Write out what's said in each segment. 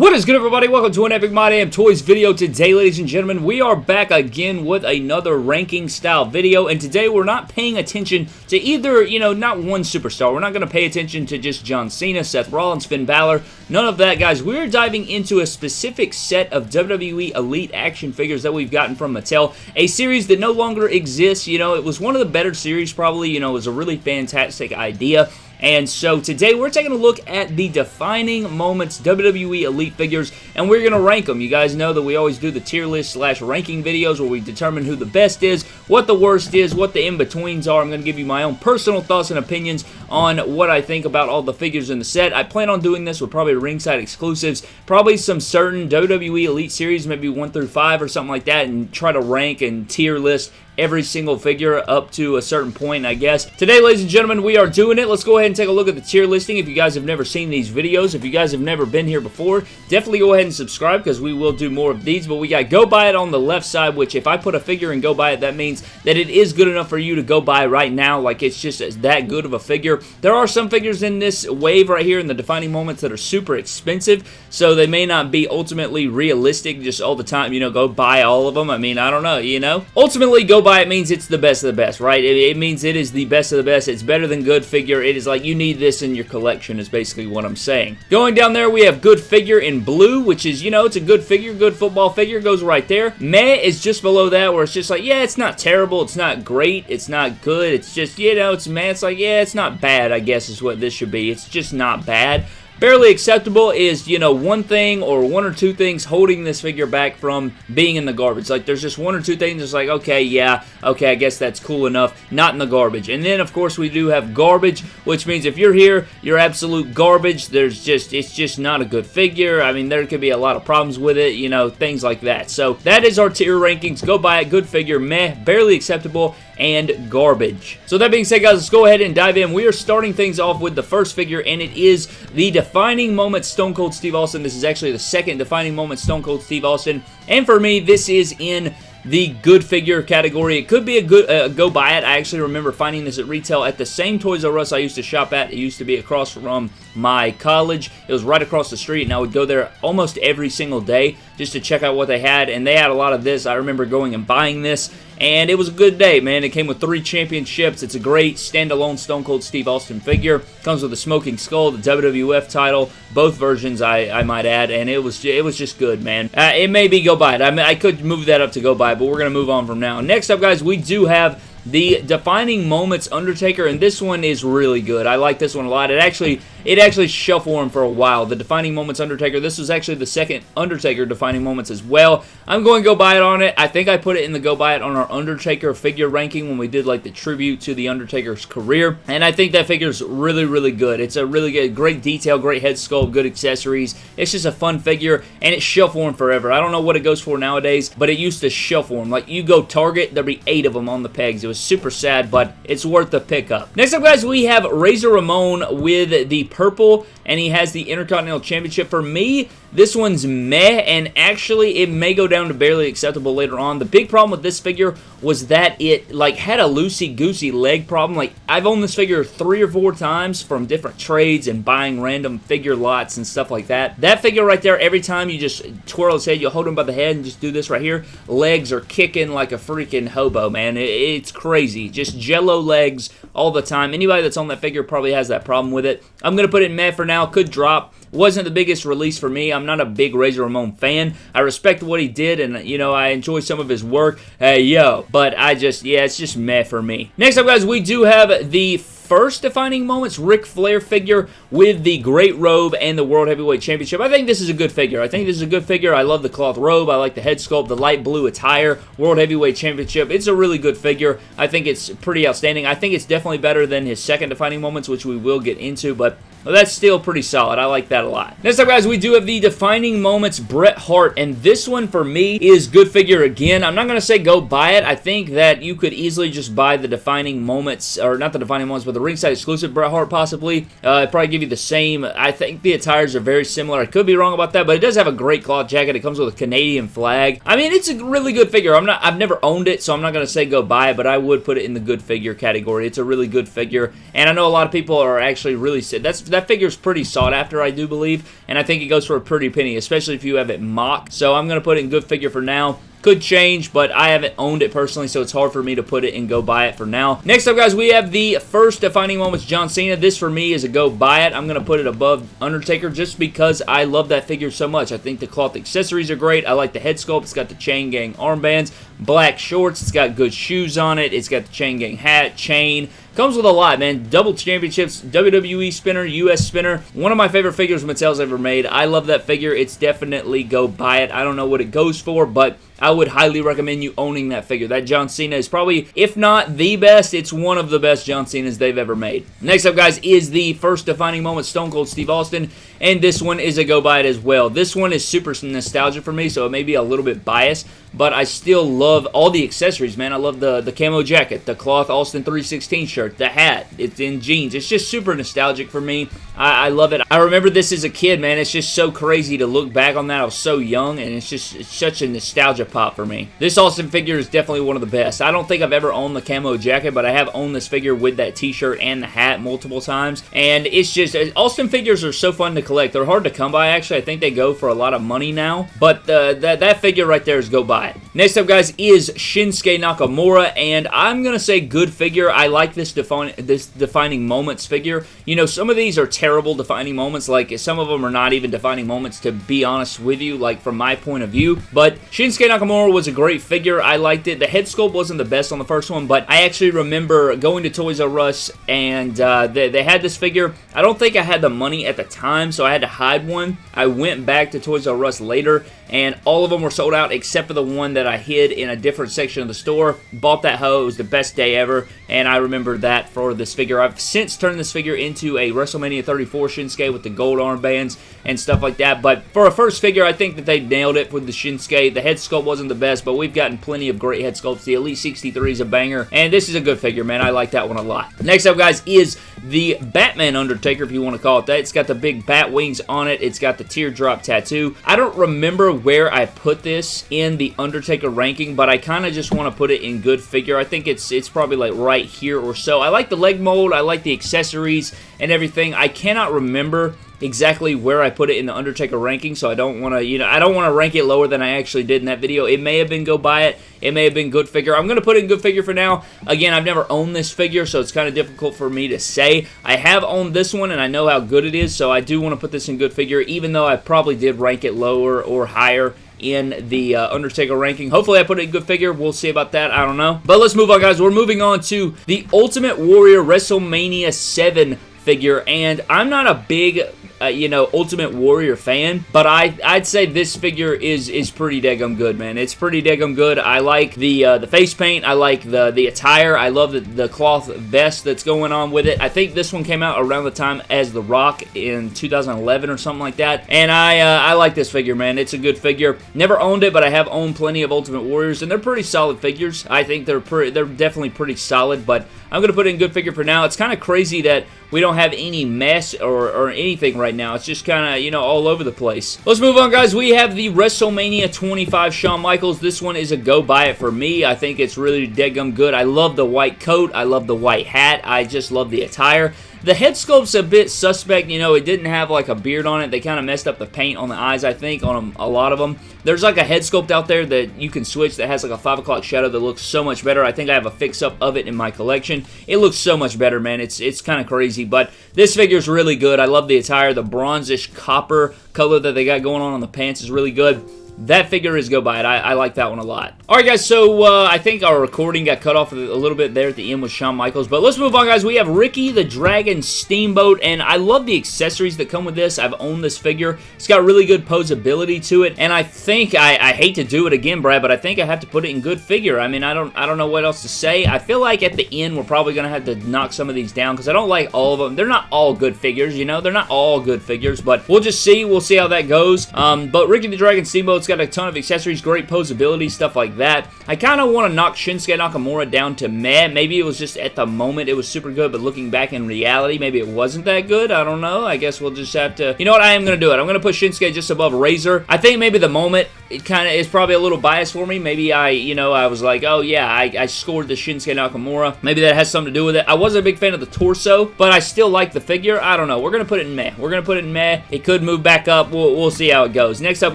What is good everybody? Welcome to an Epic My Damn Toys video. Today, ladies and gentlemen, we are back again with another ranking style video, and today we're not paying attention to either, you know, not one superstar. We're not going to pay attention to just John Cena, Seth Rollins, Finn Balor, none of that, guys. We're diving into a specific set of WWE Elite action figures that we've gotten from Mattel, a series that no longer exists. You know, it was one of the better series, probably. You know, it was a really fantastic idea. And so today we're taking a look at the defining moments WWE Elite figures and we're going to rank them. You guys know that we always do the tier list slash ranking videos where we determine who the best is, what the worst is, what the in-betweens are. I'm going to give you my own personal thoughts and opinions on what I think about all the figures in the set. I plan on doing this with probably ringside exclusives, probably some certain WWE Elite series, maybe 1 through 5 or something like that, and try to rank and tier list every single figure up to a certain point, I guess. Today, ladies and gentlemen, we are doing it. Let's go ahead and take a look at the tier listing. If you guys have never seen these videos, if you guys have never been here before, definitely go ahead and subscribe because we will do more of these. But we got Go Buy It on the left side, which if I put a figure and Go Buy It, that means that it is good enough for you to go buy right now. Like, it's just that good of a figure. There are some figures in this wave right here in the defining moments that are super expensive, so they may not be ultimately realistic just all the time, you know, go buy all of them. I mean, I don't know, you know? Ultimately, Go Buy buy it means it's the best of the best, right? It, it, means it is the best of the best. It's better than good figure. It is like you need this in your collection is basically what I'm saying. Going down there, we have good figure in blue, which is, you know, it's a good figure, good football figure, goes right there. Meh is just below that where it's just like, yeah, it's not terrible, it's not great, it's not good, it's just, you know, it's meh. It's like, yeah, it's not bad, I guess is what this should be. It's just not bad. Barely acceptable is, you know, one thing or one or two things holding this figure back from being in the garbage. Like, there's just one or two things It's like, okay, yeah, okay, I guess that's cool enough. Not in the garbage. And then, of course, we do have garbage, which means if you're here, you're absolute garbage. There's just, it's just not a good figure. I mean, there could be a lot of problems with it, you know, things like that. So, that is our tier rankings. Go buy it. Good figure. Meh. Barely acceptable and garbage. So that being said, guys, let's go ahead and dive in. We are starting things off with the first figure, and it is the defining moment Stone Cold Steve Austin. This is actually the second defining moment Stone Cold Steve Austin, and for me, this is in the good figure category. It could be a good uh, go buy it. I actually remember finding this at retail at the same Toys R Us I used to shop at. It used to be across from my college. It was right across the street, and I would go there almost every single day just to check out what they had, and they had a lot of this. I remember going and buying this, and it was a good day, man. It came with three championships. It's a great standalone Stone Cold Steve Austin figure. Comes with a Smoking Skull, the WWF title, both versions, I, I might add, and it was it was just good, man. Uh, it may be go buy it. I, mean, I could move that up to go buy it, but we're going to move on from now. Next up, guys, we do have the Defining Moments Undertaker, and this one is really good. I like this one a lot. It actually it actually shelf warmed for a while. The Defining Moments Undertaker, this was actually the second Undertaker Defining Moments as well. I'm going to go buy it on it. I think I put it in the go buy it on our Undertaker figure ranking when we did like the tribute to the Undertaker's career, and I think that figure's really, really good. It's a really good, great detail, great head sculpt, good accessories. It's just a fun figure, and it's shelf warm forever. I don't know what it goes for nowadays, but it used to shelf warm. Like, you go Target, there'd be eight of them on the pegs. It was super sad, but it's worth the pickup. Next up, guys, we have Razor Ramon with the purple, and he has the Intercontinental Championship. For me, this one's meh, and actually it may go down to barely acceptable later on. The big problem with this figure was that it like had a loosey-goosey leg problem. Like, I've owned this figure three or four times from different trades and buying random figure lots and stuff like that. That figure right there, every time you just twirl his head, you hold him by the head and just do this right here, legs are kicking like a freaking hobo, man. it's crazy. Just jello legs all the time. Anybody that's on that figure probably has that problem with it. I'm going to put it in meh for now. Could drop. Wasn't the biggest release for me. I'm not a big Razor Ramon fan. I respect what he did, and, you know, I enjoy some of his work. Hey, yo. But I just, yeah, it's just meh for me. Next up, guys, we do have the first defining moments Ric Flair figure with the Great Robe and the World Heavyweight Championship. I think this is a good figure. I think this is a good figure. I love the cloth robe. I like the head sculpt, the light blue attire, World Heavyweight Championship. It's a really good figure. I think it's pretty outstanding. I think it's definitely better than his second defining moments, which we will get into, but that's still pretty solid. I like that a lot. Next up, guys, we do have the Defining Moments Bret Hart, and this one, for me, is good figure again. I'm not going to say go buy it. I think that you could easily just buy the Defining Moments, or not the Defining Moments, but the ringside exclusive Bret Hart, possibly. Uh, probably give you the same. I think the attires are very similar. I could be wrong about that, but it does have a great cloth jacket. It comes with a Canadian flag. I mean, it's a really good figure. I'm not, I've never owned it, so I'm not going to say go buy it, but I would put it in the good figure category. It's a really good figure, and I know a lot of people are actually really, that's that figure is pretty sought after, I do believe, and I think it goes for a pretty penny, especially if you have it MOC. So I'm going to put it in good figure for now. Could change, but I haven't owned it personally, so it's hard for me to put it and go buy it for now. Next up, guys, we have the first defining moments John Cena. This, for me, is a go buy it. I'm going to put it above Undertaker just because I love that figure so much. I think the cloth accessories are great. I like the head sculpt. It's got the chain gang armbands, black shorts. It's got good shoes on it. It's got the chain gang hat, chain, Comes with a lot, man. Double championships, WWE spinner, US spinner. One of my favorite figures Mattel's ever made. I love that figure. It's definitely go buy it. I don't know what it goes for, but I would highly recommend you owning that figure. That John Cena is probably, if not the best, it's one of the best John Cenas they've ever made. Next up, guys, is the first defining moment Stone Cold Steve Austin, and this one is a go buy it as well. This one is super nostalgia for me, so it may be a little bit biased, but I still love all the accessories, man. I love the, the camo jacket, the cloth Austin 316 shirt, the hat, it's in jeans. It's just super nostalgic for me. I, I, love it. I remember this as a kid, man. It's just so crazy to look back on that. I was so young, and it's just it's such a nostalgia pop for me. This Austin figure is definitely one of the best. I don't think I've ever owned the camo jacket, but I have owned this figure with that t-shirt and the hat multiple times, and it's just, Austin figures are so fun to collect. They're hard to come by, actually. I think they go for a lot of money now, but uh, that, that figure right there is go buy it. Next up, guys, is Shinsuke Nakamura, and I'm going to say good figure. I like this, define, this defining moments figure. You know, some of these are terrible defining moments, like some of them are not even defining moments, to be honest with you, like from my point of view, but Shinsuke Nakamura was a great figure. I liked it. The head sculpt wasn't the best on the first one, but I actually remember going to Toys R Us, and uh, they, they had this figure. I don't think I had the money at the time, so I had to hide one. I went back to Toys R Us later, and all of them were sold out except for the one that I hid in a different section of the store. Bought that hoe. It was the best day ever, and I remember that for this figure. I've since turned this figure into a WrestleMania 34 Shinsuke with the gold armbands and stuff like that, but for a first figure, I think that they nailed it with the Shinsuke. The head sculpt wasn't the best, but we've gotten plenty of great head sculpts. The Elite 63 is a banger, and this is a good figure, man. I like that one a lot. Next up, guys, is the Batman Undertaker, if you want to call it that. It's got the big bat wings on it. It's got the teardrop tattoo. I don't remember where I put this in the Undertaker ranking, but I kind of just want to put it in good figure. I think it's it's probably like right here or so. I like the leg mold. I like the accessories and everything. I cannot remember exactly where I put it in the Undertaker ranking, so I don't want to, you know, I don't want to rank it lower than I actually did in that video. It may have been go buy it. It may have been good figure. I'm going to put it in good figure for now. Again, I've never owned this figure, so it's kind of difficult for me to say. I have owned this one, and I know how good it is, so I do want to put this in good figure, even though I probably did rank it lower or higher in the uh, Undertaker ranking. Hopefully I put in good figure. We'll see about that. I don't know. But let's move on, guys. We're moving on to the Ultimate Warrior WrestleMania 7 figure, and I'm not a big uh, you know, Ultimate Warrior fan, but I, I'd say this figure is is pretty daggum good, man. It's pretty daggum good. I like the uh, the face paint. I like the the attire. I love the, the cloth vest that's going on with it. I think this one came out around the time as The Rock in 2011 or something like that, and I uh, I like this figure, man. It's a good figure. Never owned it, but I have owned plenty of Ultimate Warriors, and they're pretty solid figures. I think they're pretty, they're definitely pretty solid, but I'm going to put in good figure for now. It's kind of crazy that we don't have any mess or, or anything right now. It's just kind of, you know, all over the place. Let's move on, guys. We have the WrestleMania 25 Shawn Michaels. This one is a go buy it for me. I think it's really dead gum good. I love the white coat. I love the white hat. I just love the attire. The head sculpt's a bit suspect, you know, it didn't have like a beard on it. They kind of messed up the paint on the eyes, I think, on a lot of them. There's like a head sculpt out there that you can switch that has like a 5 o'clock shadow that looks so much better. I think I have a fix-up of it in my collection. It looks so much better, man. It's, it's kind of crazy, but this figure's really good. I love the attire. The bronzish copper color that they got going on on the pants is really good that figure is go buy it. I, I, like that one a lot. Alright guys, so uh, I think our recording got cut off a little bit there at the end with Shawn Michaels, but let's move on guys. We have Ricky the Dragon Steamboat, and I love the accessories that come with this. I've owned this figure. It's got really good posability to it, and I think, I, I hate to do it again, Brad, but I think I have to put it in good figure. I mean, I don't, I don't know what else to say. I feel like at the end, we're probably going to have to knock some of these down, because I don't like all of them. They're not all good figures, you know? They're not all good figures, but we'll just see. We'll see how that goes. Um, but Ricky the Dragon Steamboat's got a ton of accessories, great posability, stuff like that. I kind of want to knock Shinsuke Nakamura down to meh. Maybe it was just at the moment it was super good, but looking back in reality, maybe it wasn't that good. I don't know. I guess we'll just have to... You know what? I am going to do it. I'm going to put Shinsuke just above Razor. I think maybe the moment it kind of is probably a little biased for me. Maybe I, you know, I was like, oh yeah, I, I scored the Shinsuke Nakamura. Maybe that has something to do with it. I wasn't a big fan of the torso, but I still like the figure. I don't know. We're going to put it in meh. We're going to put it in meh. It could move back up. We'll, we'll see how it goes. Next up,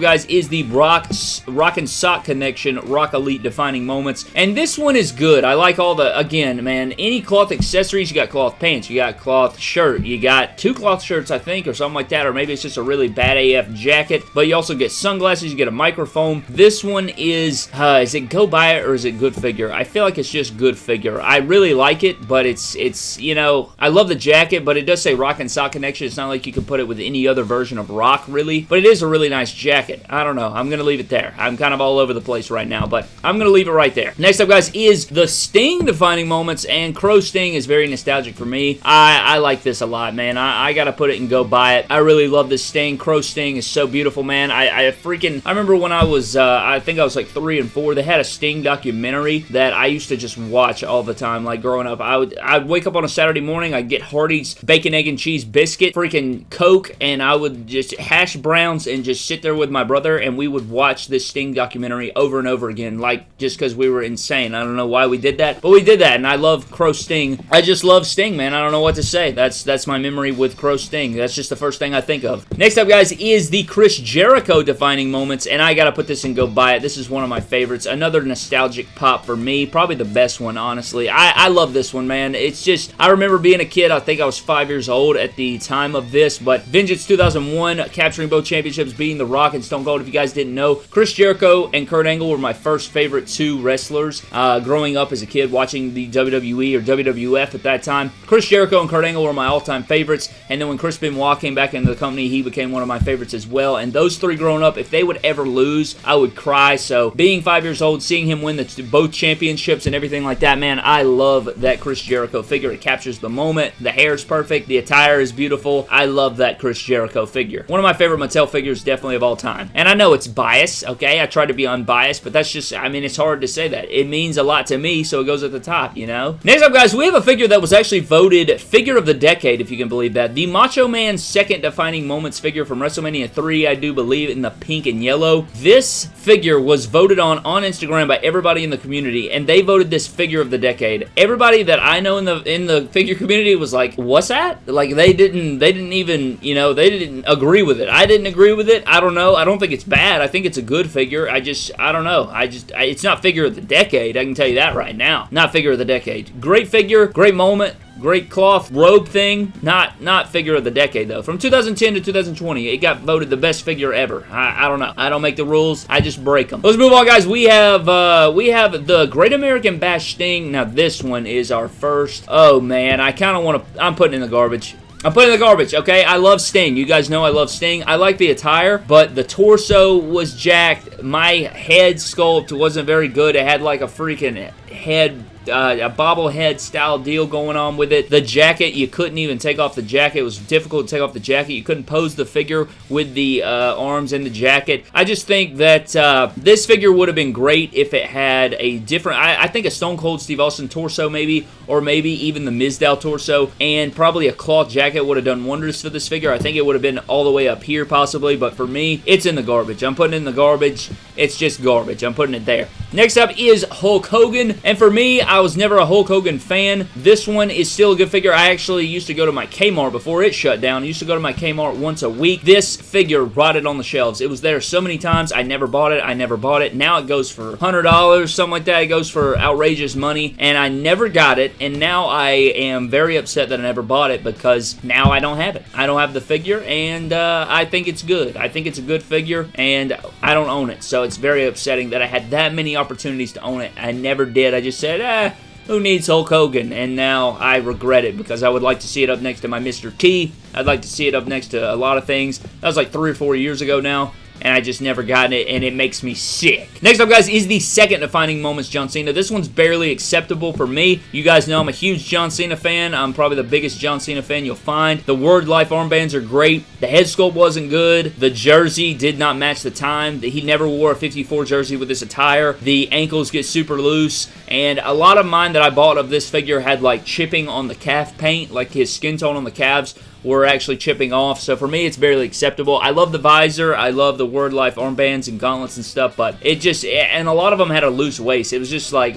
guys, is the Brock, Rock and Sock Connection Rock Elite Defining Moments. And this one is good. I like all the, again, man, any cloth accessories. You got cloth pants. You got cloth shirt. You got two cloth shirts, I think, or something like that. Or maybe it's just a really bad AF jacket. But you also get sunglasses. You get a microphone. This one is, uh, is it go buy it or is it good figure? I feel like it's just good figure. I really like it, but it's, it's you know, I love the jacket, but it does say Rock and Sock Connection. It's not like you can put it with any other version of Rock, really. But it is a really nice jacket. I don't know. I'm going to leave it there. I'm kind of all over the place right now, but I'm going to leave it right there. Next up, guys, is the Sting defining moments, and Crow Sting is very nostalgic for me. I, I like this a lot, man. I, I got to put it and go buy it. I really love this Sting. Crow Sting is so beautiful, man. I, I freaking, I remember when I was, uh, I think I was like three and four, they had a Sting documentary that I used to just watch all the time, like growing up. I would, I'd wake up on a Saturday morning, I'd get Hardee's bacon, egg, and cheese biscuit, freaking Coke, and I would just hash browns and just sit there with my brother, and we would watch this Sting documentary over and over again, like just because we were insane. I don't know why we did that, but we did that, and I love Crow Sting. I just love Sting, man. I don't know what to say. That's that's my memory with Crow Sting. That's just the first thing I think of. Next up, guys, is the Chris Jericho defining moments, and I gotta put this and go buy it. This is one of my favorites. Another nostalgic pop for me. Probably the best one, honestly. I, I love this one, man. It's just, I remember being a kid. I think I was five years old at the time of this, but Vengeance 2001, capturing both championships, beating The Rock and Stone Cold. If you guys didn't know, Chris Jericho and Kurt Angle were my first favorite two wrestlers uh, growing up as a kid watching the WWE or WWF at that time. Chris Jericho and Kurt Angle were my all-time favorites, and then when Chris Benoit came back into the company, he became one of my favorites as well, and those three growing up, if they would ever lose, I would cry, so being five years old, seeing him win the, both championships and everything like that, man, I love that Chris Jericho figure. It captures the moment. The hair is perfect. The attire is beautiful. I love that Chris Jericho figure. One of my favorite Mattel figures definitely of all time. And I know it's biased, okay? I try to be unbiased, but that's just, I mean, it's hard to say that. It means a lot to me, so it goes at the top, you know? Next up, guys, we have a figure that was actually voted Figure of the Decade, if you can believe that. The Macho Man's second defining moments figure from WrestleMania 3, I do believe, in the pink and yellow. This figure was voted on on Instagram by everybody in the community, and they voted this figure of the decade. Everybody that I know in the in the figure community was like, "What's that?" Like they didn't they didn't even you know they didn't agree with it. I didn't agree with it. I don't know. I don't think it's bad. I think it's a good figure. I just I don't know. I just I, it's not figure of the decade. I can tell you that right now. Not figure of the decade. Great figure. Great moment great cloth robe thing. Not not figure of the decade, though. From 2010 to 2020, it got voted the best figure ever. I, I don't know. I don't make the rules. I just break them. Let's move on, guys. We have uh, we have the Great American Bash Sting. Now, this one is our first. Oh, man. I kind of want to... I'm putting in the garbage. I'm putting in the garbage, okay? I love Sting. You guys know I love Sting. I like the attire, but the torso was jacked. My head sculpt wasn't very good. It had like a freaking head uh, a bobblehead style deal going on with it. The jacket, you couldn't even take off the jacket. It was difficult to take off the jacket. You couldn't pose the figure with the uh, arms in the jacket. I just think that uh, this figure would have been great if it had a different, I, I, think a Stone Cold Steve Austin torso maybe, or maybe even the Mizdow torso, and probably a cloth jacket would have done wonders for this figure. I think it would have been all the way up here possibly, but for me, it's in the garbage. I'm putting in the garbage. It's just garbage. I'm putting it there. Next up is Hulk Hogan, and for me, I was never a Hulk Hogan fan. This one is still a good figure. I actually used to go to my Kmart before it shut down. I used to go to my Kmart once a week. This figure rotted on the shelves. It was there so many times. I never bought it. I never bought it. Now it goes for $100, something like that. It goes for outrageous money, and I never got it, and now I am very upset that I never bought it because now I don't have it. I don't have the figure, and uh, I think it's good. I think it's a good figure, and I don't own it, so it's very upsetting that I had that many opportunities to own it. I never did. I just said, eh, who needs Hulk Hogan? And now I regret it because I would like to see it up next to my Mr. T. I'd like to see it up next to a lot of things. That was like three or four years ago now. And I just never gotten it, and it makes me sick. Next up, guys, is the second defining moments John Cena. This one's barely acceptable for me. You guys know I'm a huge John Cena fan. I'm probably the biggest John Cena fan you'll find. The Word Life armbands are great. The head sculpt wasn't good. The jersey did not match the time. He never wore a 54 jersey with this attire. The ankles get super loose, and a lot of mine that I bought of this figure had like chipping on the calf paint, like his skin tone on the calves were actually chipping off. So for me, it's barely acceptable. I love the visor. I love the Word Life armbands and gauntlets and stuff, but it just, and a lot of them had a loose waist. It was just like,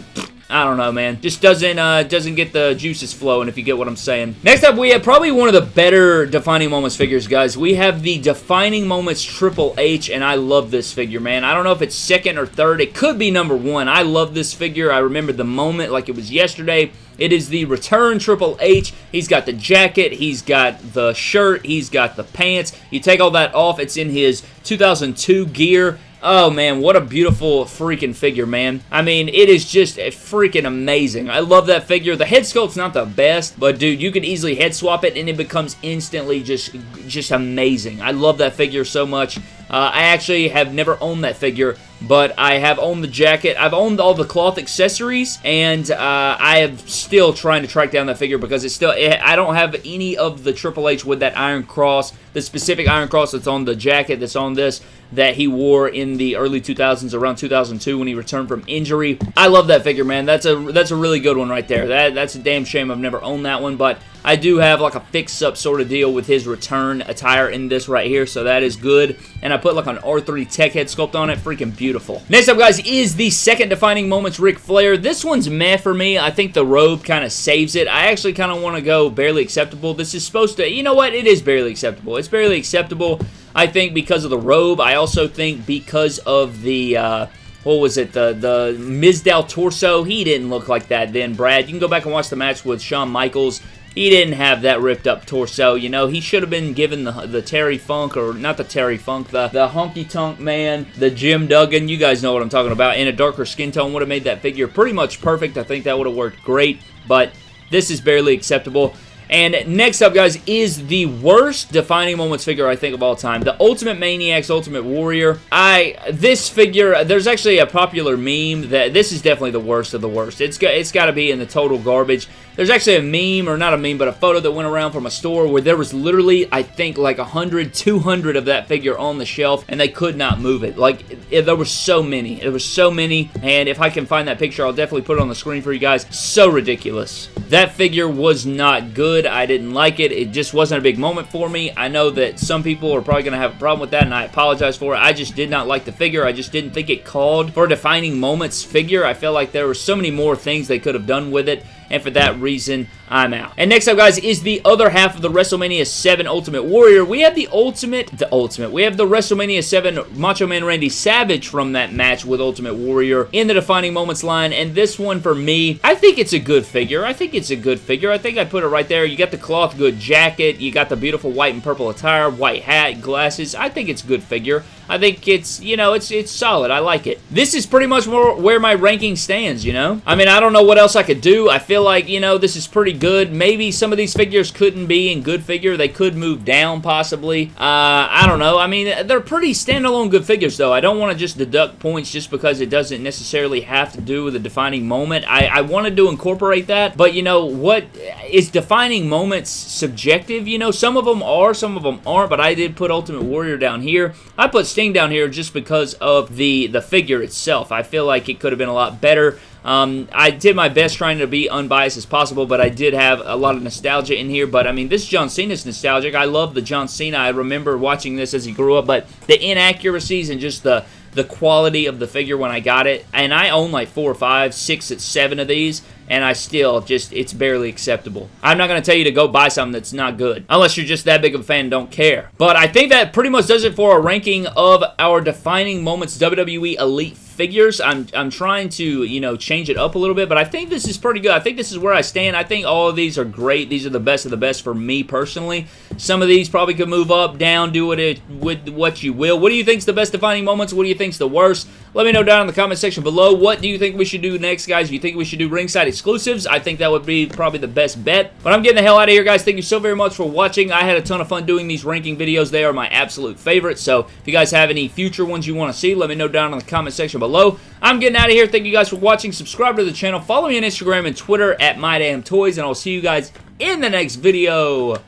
I don't know, man. Just doesn't uh, doesn't get the juices flowing, if you get what I'm saying. Next up, we have probably one of the better Defining Moments figures, guys. We have the Defining Moments Triple H, and I love this figure, man. I don't know if it's second or third. It could be number one. I love this figure. I remember the moment like it was yesterday. It is the return Triple H. He's got the jacket. He's got the shirt. He's got the pants. You take all that off. It's in his 2002 gear. Oh, man, what a beautiful freaking figure, man. I mean, it is just a freaking amazing. I love that figure. The head sculpt's not the best, but, dude, you can easily head swap it, and it becomes instantly just, just amazing. I love that figure so much. Uh, I actually have never owned that figure, but I have owned the jacket. I've owned all the cloth accessories, and uh, I am still trying to track down that figure because it's still, it, I don't have any of the Triple H with that Iron Cross, the specific Iron Cross that's on the jacket that's on this that he wore in the early 2000s, around 2002 when he returned from injury. I love that figure, man. That's a that's a really good one right there. That That's a damn shame I've never owned that one, but I do have like a fix-up sort of deal with his return attire in this right here, so that is good. And I put like an R3 Tech head sculpt on it. Freaking beautiful. Next up, guys, is the second defining moments Ric Flair. This one's meh for me. I think the robe kind of saves it. I actually kind of want to go barely acceptable. This is supposed to, you know what? It is barely acceptable. It's barely acceptable. I think because of the robe. I also think because of the... Uh, what was it, the, the Mizdow torso, he didn't look like that then, Brad. You can go back and watch the match with Shawn Michaels he didn't have that ripped up torso. You know, he should have been given the, the Terry Funk, or not the Terry Funk, the, the Honky Tonk Man, the Jim Duggan. You guys know what I'm talking about. In a darker skin tone would have made that figure pretty much perfect. I think that would have worked great, but this is barely acceptable. And next up, guys, is the worst defining moments figure I think of all time. The Ultimate Maniacs Ultimate Warrior. I This figure, there's actually a popular meme that this is definitely the worst of the worst. It's got, it's got to be in the total garbage. There's actually a meme, or not a meme, but a photo that went around from a store where there was literally, I think, like 100, 200 of that figure on the shelf, and they could not move it. Like, it, there were so many. There were so many, and if I can find that picture, I'll definitely put it on the screen for you guys. So ridiculous. That figure was not good. I didn't like it. It just wasn't a big moment for me. I know that some people are probably going to have a problem with that, and I apologize for it. I just did not like the figure. I just didn't think it called for a defining moments figure. I felt like there were so many more things they could have done with it and for that reason, I'm out. And next up, guys, is the other half of the WrestleMania 7 Ultimate Warrior. We have the Ultimate, the Ultimate, we have the WrestleMania 7 Macho Man Randy Savage from that match with Ultimate Warrior in the Defining Moments line, and this one, for me, I think it's a good figure. I think it's a good figure. I think I put it right there. You got the cloth good jacket, you got the beautiful white and purple attire, white hat, glasses. I think it's a good figure. I think it's, you know, it's it's solid. I like it. This is pretty much more where my ranking stands, you know? I mean, I don't know what else I could do. I feel like, you know, this is pretty good. Maybe some of these figures couldn't be in good figure. They could move down, possibly. Uh, I don't know. I mean, they're pretty standalone good figures, though. I don't want to just deduct points just because it doesn't necessarily have to do with a defining moment. I, I wanted to incorporate that, but, you know, what is defining moments subjective? You know, some of them are, some of them aren't, but I did put Ultimate Warrior down here. I put Sting down here just because of the, the figure itself. I feel like it could have been a lot better. Um, I did my best trying to be unbiased as possible, but I did have a lot of nostalgia in here. But, I mean, this John Cena is nostalgic. I love the John Cena. I remember watching this as he grew up, but the inaccuracies and just the the quality of the figure when I got it. And I own like four or five, six, seven of these and I still just, it's barely acceptable. I'm not going to tell you to go buy something that's not good, unless you're just that big of a fan don't care. But I think that pretty much does it for a ranking of our defining moments WWE Elite figures. I'm, I'm trying to, you know, change it up a little bit, but I think this is pretty good. I think this is where I stand. I think all of these are great. These are the best of the best for me personally. Some of these probably could move up, down, do it with what you will. What do you think is the best defining moments? What do you think is the worst? Let me know down in the comment section below. What do you think we should do next, guys? Do you think we should do ringside exclusives? I think that would be probably the best bet. But I'm getting the hell out of here, guys. Thank you so very much for watching. I had a ton of fun doing these ranking videos. They are my absolute favorite. So if you guys have any future ones you want to see, let me know down in the comment section below. I'm getting out of here. Thank you guys for watching. Subscribe to the channel. Follow me on Instagram and Twitter at MyDamnToys. And I'll see you guys in the next video.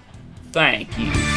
Thank you.